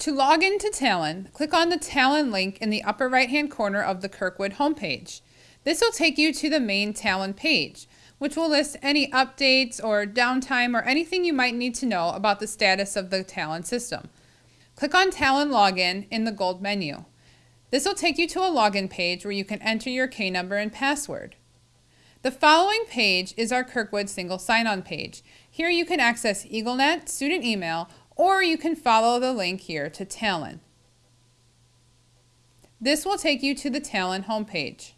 To log into Talon, click on the Talon link in the upper right-hand corner of the Kirkwood homepage. This will take you to the main Talon page, which will list any updates or downtime or anything you might need to know about the status of the Talon system. Click on Talon Login in the gold menu. This will take you to a login page where you can enter your K number and password. The following page is our Kirkwood single sign-on page. Here you can access EagleNet, student email, or you can follow the link here to Talon. This will take you to the Talon homepage.